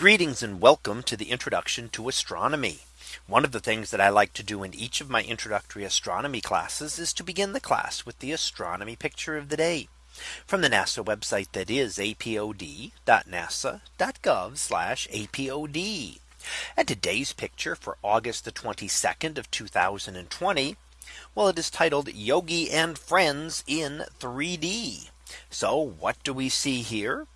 Greetings and welcome to the introduction to astronomy. One of the things that I like to do in each of my introductory astronomy classes is to begin the class with the astronomy picture of the day from the NASA website that is apod.nasa.gov apod. And today's picture for August the 22nd of 2020. Well, it is titled Yogi and friends in 3D. So what do we see here?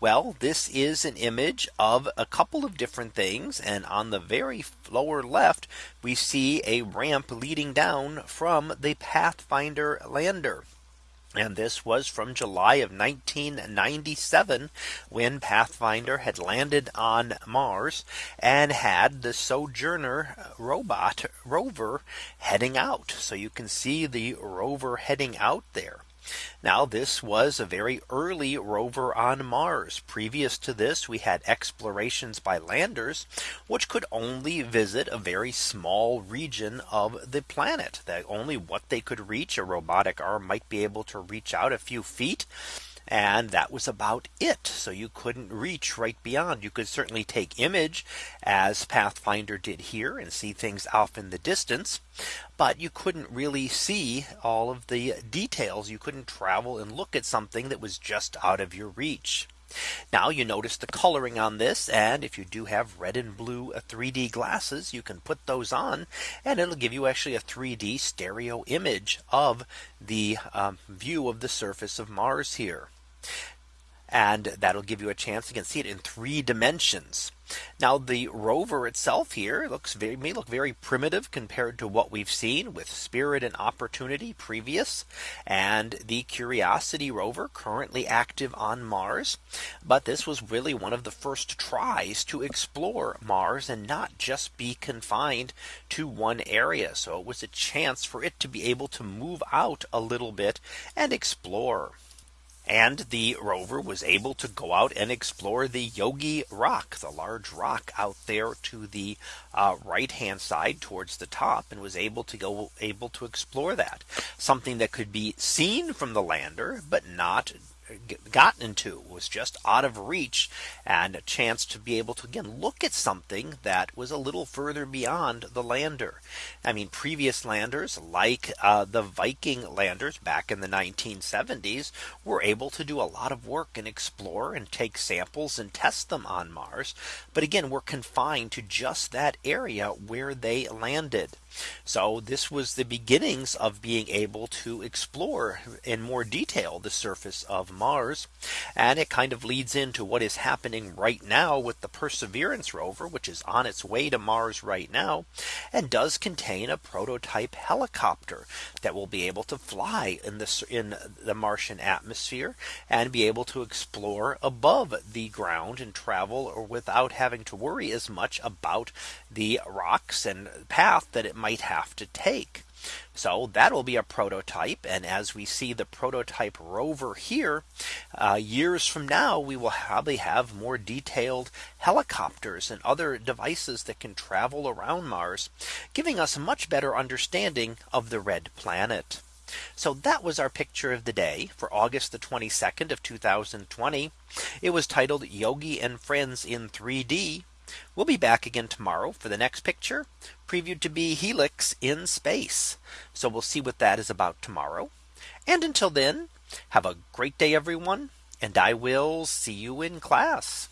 Well, this is an image of a couple of different things. And on the very lower left, we see a ramp leading down from the Pathfinder lander. And this was from July of 1997 when Pathfinder had landed on Mars and had the Sojourner robot rover heading out. So you can see the rover heading out there. Now this was a very early rover on Mars. Previous to this, we had explorations by landers, which could only visit a very small region of the planet that only what they could reach a robotic arm might be able to reach out a few feet. And that was about it. So you couldn't reach right beyond. You could certainly take image as Pathfinder did here and see things off in the distance. But you couldn't really see all of the details. You couldn't travel and look at something that was just out of your reach. Now you notice the coloring on this. And if you do have red and blue 3D uh, glasses, you can put those on and it'll give you actually a 3D stereo image of the um, view of the surface of Mars here. And that'll give you a chance to see it in three dimensions. Now the rover itself here looks very may look very primitive compared to what we've seen with spirit and opportunity previous and the curiosity rover currently active on Mars. But this was really one of the first tries to explore Mars and not just be confined to one area. So it was a chance for it to be able to move out a little bit and explore. And the rover was able to go out and explore the Yogi rock, the large rock out there to the uh, right hand side towards the top and was able to go able to explore that. Something that could be seen from the lander, but not gotten into was just out of reach and a chance to be able to again look at something that was a little further beyond the lander. I mean previous landers like uh, the Viking landers back in the 1970s were able to do a lot of work and explore and take samples and test them on Mars. But again, we're confined to just that area where they landed. So this was the beginnings of being able to explore in more detail the surface of Mars. And it kind of leads into what is happening right now with the Perseverance rover, which is on its way to Mars right now, and does contain a prototype helicopter that will be able to fly in the in the Martian atmosphere and be able to explore above the ground and travel or without having to worry as much about the rocks and path that it might have to take. So that will be a prototype. And as we see the prototype rover here, uh, years from now, we will probably have more detailed helicopters and other devices that can travel around Mars, giving us a much better understanding of the red planet. So that was our picture of the day for August the 22nd of 2020. It was titled Yogi and Friends in 3D. We'll be back again tomorrow for the next picture previewed to be Helix in space. So we'll see what that is about tomorrow. And until then, have a great day, everyone. And I will see you in class.